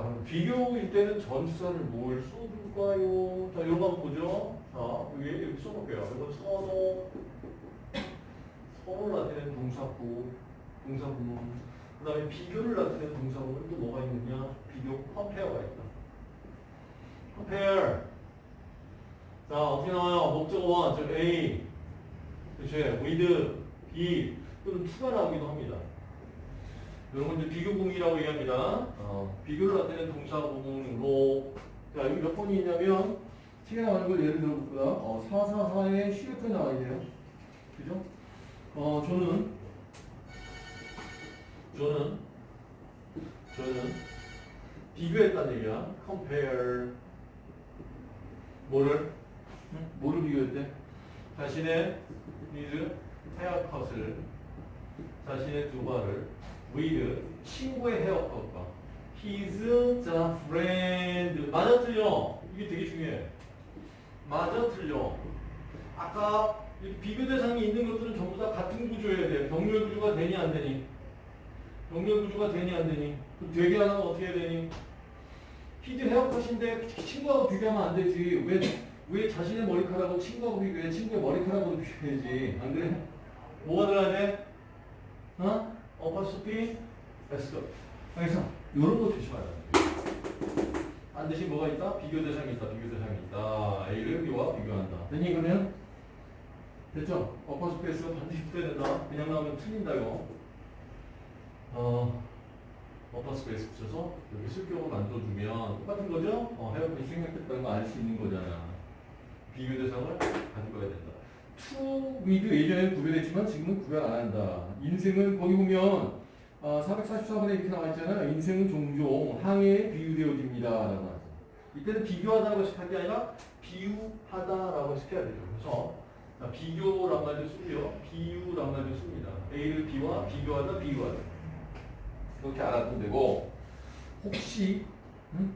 자, 그럼 비교일 때는 전치사를 뭘 써줄까요? 자, 이런 거 한번 보죠. 자, 위에 이렇게 써볼게요. 이건 선호, 선호를 나타내는 동사구, 동사구. 그 다음에 비교를 나타내는 동사구는 또 뭐가 있느냐? 비교, compare가 있다. compare. 자, 어떻게 나와요? 목적어, 즉 A. 그치? with, B, 또는 to가 나오기도 합니다. 이런 건 이제 비교 공이라고 얘기합니다. 어, 비교를 나타내는 동사 공으로. 자, 여기 몇 번이 있냐면, 책에 나오는 걸 예를 들어볼까? 어, 444에 11번 나와 있네요. 그죠? 어, 저는, 저는, 저는 비교했다는 얘기야. compare. 뭐를? 응? 뭐를 비교했대? 자신의 his 헤어컷을 자신의 두 발을 with 친구의 헤어컷과 his the friend 맞아 틀려? 이게 되게 중요해. 맞아 틀려. 아까 이 비교 대상이 있는 것들은 전부 다 같은 구조여야 돼. 병렬 구조가 되니 안 되니? 병렬 구조가 되니 안 되니? 그럼 되게 하나는 어떻게 해야 되니? 히즈 헤어컷인데 친구하고 비교하면 안 되지. 왜, 왜 자신의 머리카락하고 친구하고 비교해? 친구의 머리카락하고 비교해야지. 안 그래? 뭐가 들어야 돼? 어? 어퍼스피 에스더 그래서 이런 거 조심하라 반드시 뭐가 있다? 비교 대상이 있다 비교 대상이 있다 A를 B와 비교한다 됐니 그러면? 됐죠? 어퍼스피 에스더 반드시 붙어야 된다 그냥 나오면 틀린다 이거 어 어퍼 스페이스 붙여서 여기 실격을 만들어주면 똑같은 거죠? 어, 헤어핀이 생략됐다는 거 알 수 있는 거잖아. 비교 대상을 가지고 가야 된다. To with 예전에는 구별했지만 지금은 구별 안 한다. 인생은 거기 보면 어, 444번에 이렇게 나와 있잖아요. 인생은 종종 항해에 비유되어집니다. 이때는 비교하다라고 식할 게 아니라 비유하다라고 식해야 되죠. 그래서 자, 비교란 말도 쓰고요. 비유란 말도 씁니다. A를 B와 비교하다, 비유하다. 그렇게 알아두면 되고 혹시 응?